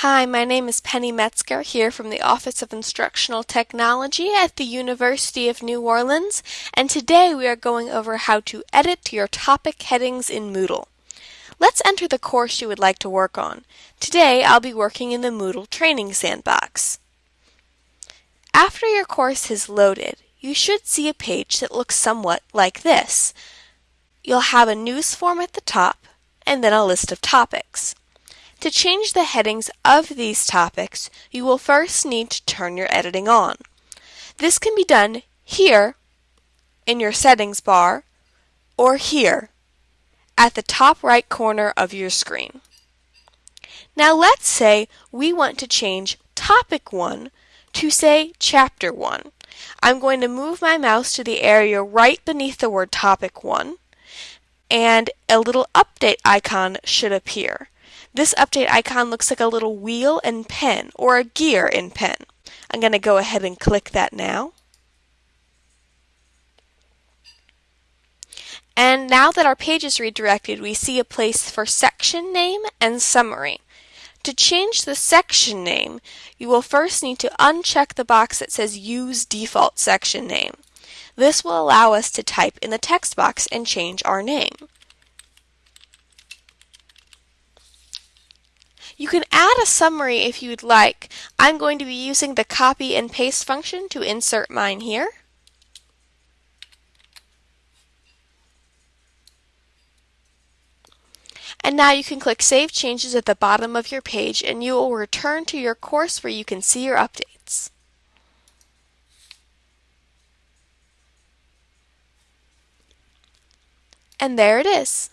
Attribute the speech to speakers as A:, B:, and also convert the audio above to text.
A: Hi, my name is Penny Metzger here from the Office of Instructional Technology at the University of New Orleans, and today we are going over how to edit your topic headings in Moodle. Let's enter the course you would like to work on. Today I'll be working in the Moodle Training Sandbox. After your course is loaded, you should see a page that looks somewhat like this. You'll have a news form at the top, and then a list of topics. To change the headings of these topics, you will first need to turn your editing on. This can be done here in your settings bar or here at the top right corner of your screen. Now let's say we want to change topic 1 to say chapter 1. I'm going to move my mouse to the area right beneath the word topic 1 and a little update icon should appear. This update icon looks like a little wheel and pen or a gear in pen. I'm going to go ahead and click that now. And now that our page is redirected, we see a place for section name and summary. To change the section name, you will first need to uncheck the box that says Use Default Section Name. This will allow us to type in the text box and change our name. You can add a summary if you'd like. I'm going to be using the copy and paste function to insert mine here. And now you can click Save Changes at the bottom of your page and you will return to your course where you can see your updates. And there it is.